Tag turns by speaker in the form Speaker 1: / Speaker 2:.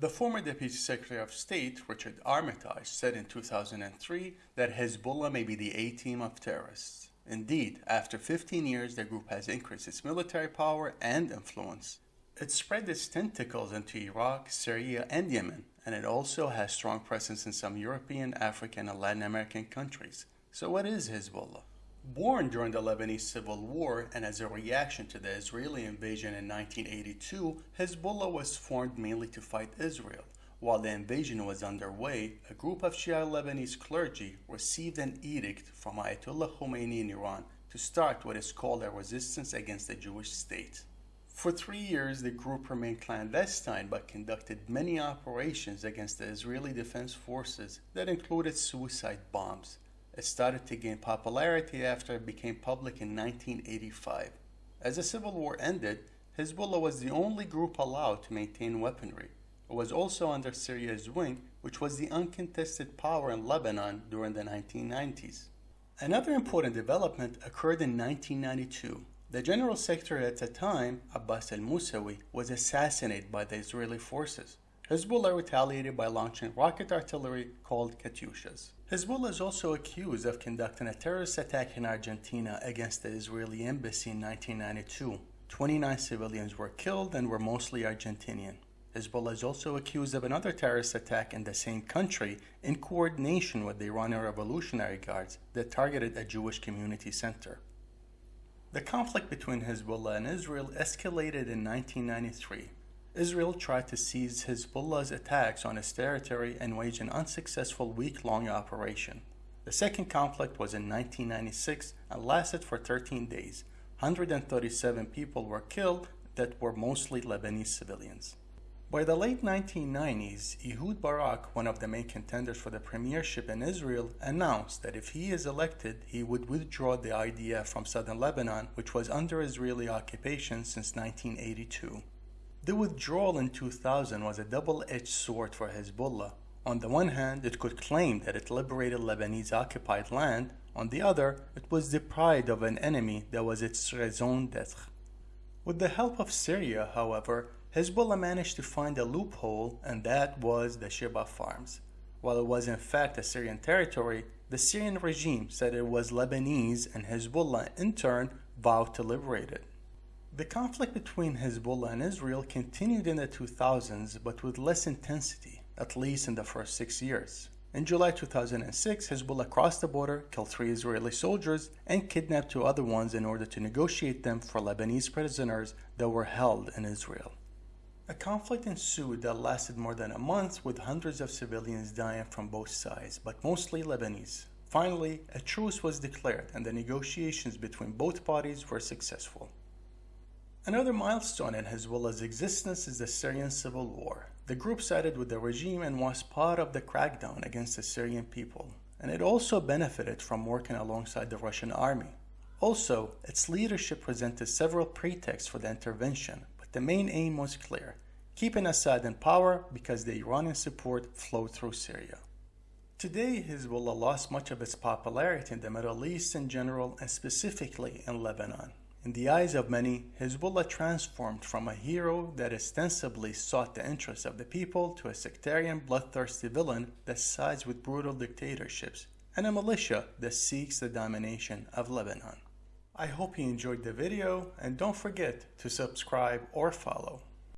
Speaker 1: The former Deputy Secretary of State, Richard Armitage, said in 2003 that Hezbollah may be the A-team of terrorists. Indeed, after 15 years, the group has increased its military power and influence. It spread its tentacles into Iraq, Syria, and Yemen, and it also has strong presence in some European, African, and Latin American countries. So what is Hezbollah? Born during the Lebanese Civil War and as a reaction to the Israeli invasion in 1982, Hezbollah was formed mainly to fight Israel. While the invasion was underway, a group of Shia Lebanese clergy received an edict from Ayatollah Khomeini in Iran to start what is called a resistance against the Jewish state. For three years, the group remained clandestine but conducted many operations against the Israeli Defense Forces that included suicide bombs. It started to gain popularity after it became public in 1985. As the civil war ended, Hezbollah was the only group allowed to maintain weaponry. It was also under Syria's wing, which was the uncontested power in Lebanon during the 1990s. Another important development occurred in 1992. The general secretary at the time, Abbas al-Musawi, was assassinated by the Israeli forces. Hezbollah retaliated by launching rocket artillery called Katyushas. Hezbollah is also accused of conducting a terrorist attack in Argentina against the Israeli embassy in 1992. 29 civilians were killed and were mostly Argentinian. Hezbollah is also accused of another terrorist attack in the same country in coordination with the Iranian Revolutionary Guards that targeted a Jewish community center. The conflict between Hezbollah and Israel escalated in 1993 Israel tried to seize Hezbollah's attacks on its territory and wage an unsuccessful week-long operation. The second conflict was in 1996 and lasted for 13 days. 137 people were killed that were mostly Lebanese civilians. By the late 1990s, Ehud Barak, one of the main contenders for the premiership in Israel, announced that if he is elected, he would withdraw the IDF from southern Lebanon, which was under Israeli occupation since 1982. The withdrawal in 2000 was a double-edged sword for Hezbollah. On the one hand, it could claim that it liberated Lebanese occupied land. On the other, it was deprived of an enemy that was its raison d'etre. With the help of Syria, however, Hezbollah managed to find a loophole and that was the Shebaa farms. While it was in fact a Syrian territory, the Syrian regime said it was Lebanese and Hezbollah in turn vowed to liberate it. The conflict between Hezbollah and Israel continued in the 2000s but with less intensity, at least in the first six years. In July 2006, Hezbollah crossed the border, killed three Israeli soldiers, and kidnapped two other ones in order to negotiate them for Lebanese prisoners that were held in Israel. A conflict ensued that lasted more than a month with hundreds of civilians dying from both sides, but mostly Lebanese. Finally, a truce was declared and the negotiations between both parties were successful. Another milestone in Hezbollah's existence is the Syrian civil war. The group sided with the regime and was part of the crackdown against the Syrian people, and it also benefited from working alongside the Russian army. Also, its leadership presented several pretexts for the intervention, but the main aim was clear keeping Assad in power because the Iranian support flowed through Syria. Today, Hezbollah lost much of its popularity in the Middle East in general and specifically in Lebanon. In the eyes of many, Hezbollah transformed from a hero that ostensibly sought the interests of the people to a sectarian, bloodthirsty villain that sides with brutal dictatorships, and a militia that seeks the domination of Lebanon. I hope you enjoyed the video and don't forget to subscribe or follow.